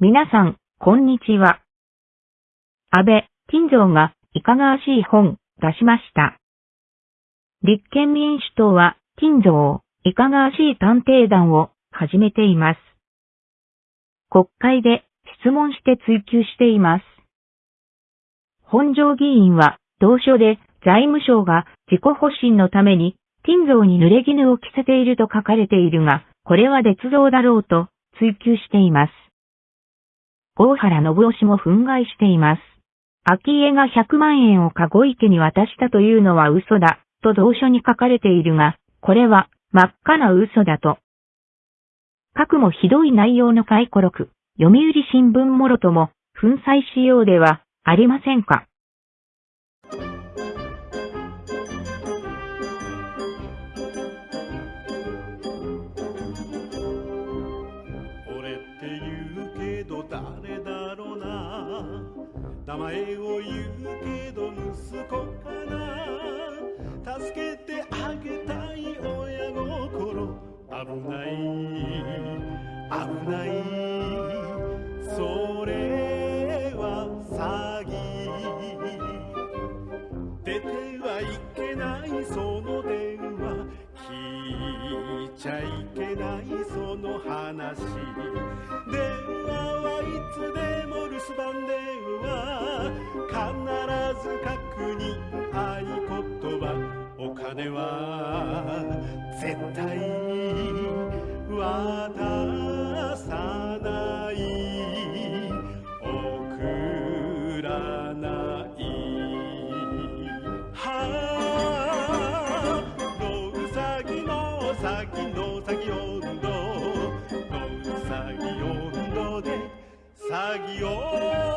皆さん、こんにちは。安倍金蔵がいかがわしい本出しました。立憲民主党は金蔵いかがわしい探偵団を始めています。国会で質問して追及しています。本庄議員は同書で財務省が自己保身のために金蔵に濡れ衣を着せていると書かれているが、これは捏造だろうと追及しています。大原信義も憤慨しています。秋家が100万円を籠池に渡したというのは嘘だ、と同書に書かれているが、これは真っ赤な嘘だと。核もひどい内容の回顧録、読売新聞もろとも、粉砕しようではありませんか。名前を言うけど息子かな。助けてあげたい親心。危ない。危ないそれは詐欺。出てはいけないその電話。聞いちゃいけないその話。電話つでも絶対渡さない。送らない。はあのうさぎのさぎのさぎ温度のうさぎ温度で。詐欺を